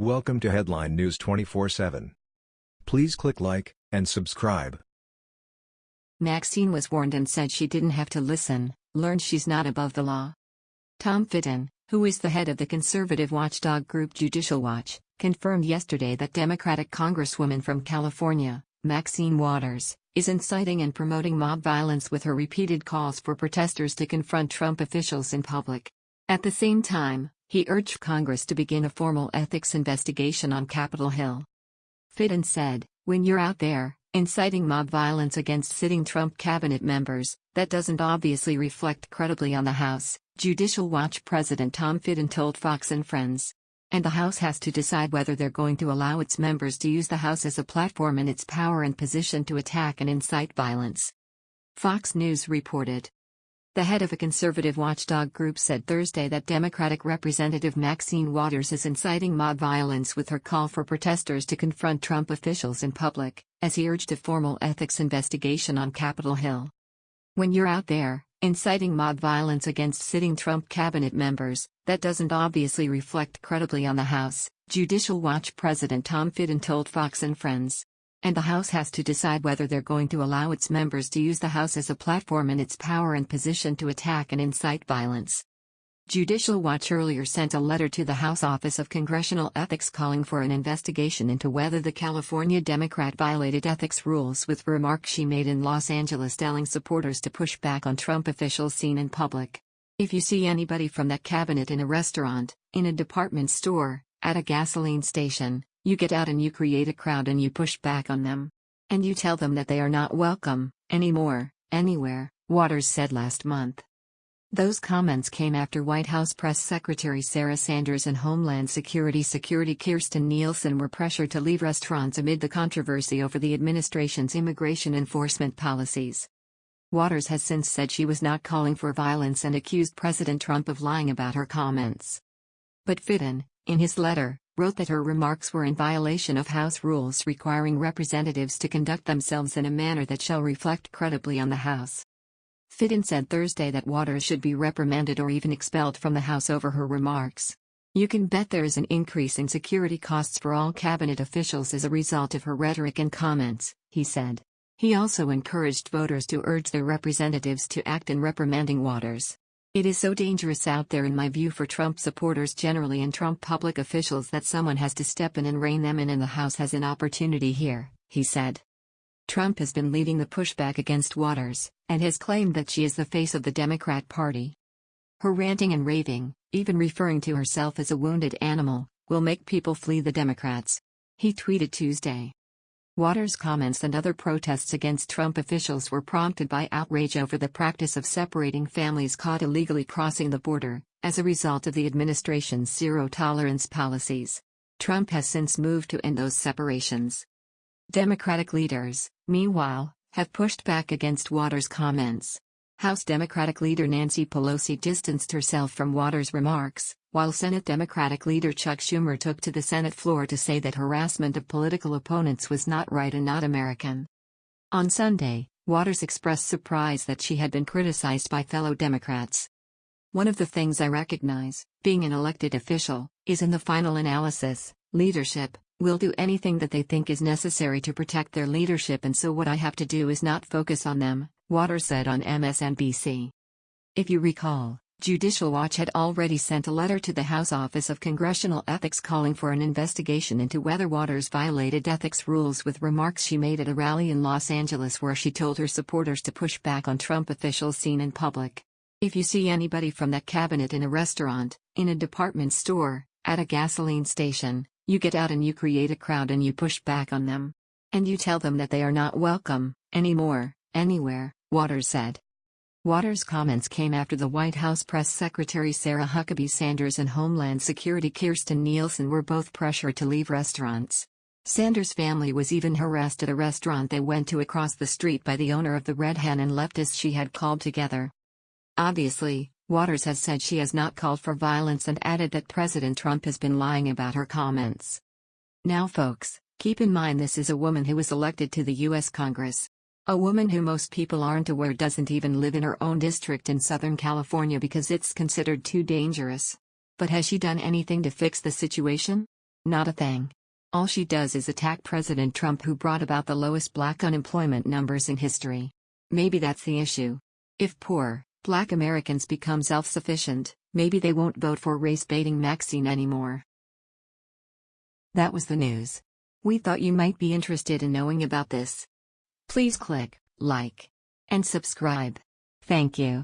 Welcome to Headline News 24/7. Please click like and subscribe. Maxine was warned and said she didn't have to listen, learned she's not above the law. Tom Fitton, who is the head of the conservative watchdog group Judicial Watch, confirmed yesterday that Democratic Congresswoman from California, Maxine Waters, is inciting and promoting mob violence with her repeated calls for protesters to confront Trump officials in public. At the same time, he urged Congress to begin a formal ethics investigation on Capitol Hill. Fitton said, When you're out there, inciting mob violence against sitting Trump cabinet members, that doesn't obviously reflect credibly on the House, Judicial Watch President Tom Fitton told Fox and Friends. And the House has to decide whether they're going to allow its members to use the House as a platform in its power and position to attack and incite violence. Fox News reported. The head of a conservative watchdog group said Thursday that Democratic Representative Maxine Waters is inciting mob violence with her call for protesters to confront Trump officials in public, as he urged a formal ethics investigation on Capitol Hill. When you're out there, inciting mob violence against sitting Trump cabinet members, that doesn't obviously reflect credibly on the House, Judicial Watch President Tom Fitton told Fox and Friends and the House has to decide whether they're going to allow its members to use the House as a platform in its power and position to attack and incite violence. Judicial Watch earlier sent a letter to the House Office of Congressional Ethics calling for an investigation into whether the California Democrat violated ethics rules with remarks she made in Los Angeles telling supporters to push back on Trump officials seen in public. If you see anybody from that cabinet in a restaurant, in a department store, at a gasoline station, you get out and you create a crowd and you push back on them. And you tell them that they are not welcome, anymore, anywhere, Waters said last month. Those comments came after White House Press Secretary Sarah Sanders and Homeland Security Security Kirstjen Nielsen were pressured to leave restaurants amid the controversy over the administration's immigration enforcement policies. Waters has since said she was not calling for violence and accused President Trump of lying about her comments. But Fitton, in his letter, wrote that her remarks were in violation of House rules requiring representatives to conduct themselves in a manner that shall reflect credibly on the House. Fitton said Thursday that Waters should be reprimanded or even expelled from the House over her remarks. You can bet there is an increase in security costs for all cabinet officials as a result of her rhetoric and comments, he said. He also encouraged voters to urge their representatives to act in reprimanding Waters. It is so dangerous out there in my view for Trump supporters generally and Trump public officials that someone has to step in and rein them in and the House has an opportunity here, he said. Trump has been leading the pushback against Waters, and has claimed that she is the face of the Democrat Party. Her ranting and raving, even referring to herself as a wounded animal, will make people flee the Democrats. He tweeted Tuesday. Waters' comments and other protests against Trump officials were prompted by outrage over the practice of separating families caught illegally crossing the border, as a result of the administration's zero tolerance policies. Trump has since moved to end those separations. Democratic leaders, meanwhile, have pushed back against Waters' comments. House Democratic leader Nancy Pelosi distanced herself from Waters' remarks, while Senate Democratic leader Chuck Schumer took to the Senate floor to say that harassment of political opponents was not right and not American. On Sunday, Waters expressed surprise that she had been criticized by fellow Democrats. One of the things I recognize, being an elected official, is in the final analysis, leadership will do anything that they think is necessary to protect their leadership, and so what I have to do is not focus on them, Waters said on MSNBC. If you recall, Judicial Watch had already sent a letter to the House Office of Congressional Ethics calling for an investigation into whether Waters violated ethics rules with remarks she made at a rally in Los Angeles where she told her supporters to push back on Trump officials seen in public. If you see anybody from that cabinet in a restaurant, in a department store, at a gasoline station, you get out and you create a crowd and you push back on them. And you tell them that they are not welcome, anymore, anywhere, Waters said. Waters' comments came after the White House Press Secretary Sarah Huckabee Sanders and Homeland Security Kirstjen Nielsen were both pressured to leave restaurants. Sanders' family was even harassed at a restaurant they went to across the street by the owner of the Red Hen and leftists she had called together. Obviously, Waters has said she has not called for violence and added that President Trump has been lying about her comments. Now, folks, keep in mind this is a woman who was elected to the U.S. Congress. A woman who most people aren't aware doesn't even live in her own district in Southern California because it's considered too dangerous. But has she done anything to fix the situation? Not a thing. All she does is attack President Trump, who brought about the lowest black unemployment numbers in history. Maybe that's the issue. If poor, black Americans become self sufficient, maybe they won't vote for race baiting Maxine anymore. That was the news. We thought you might be interested in knowing about this. Please click like and subscribe. Thank you.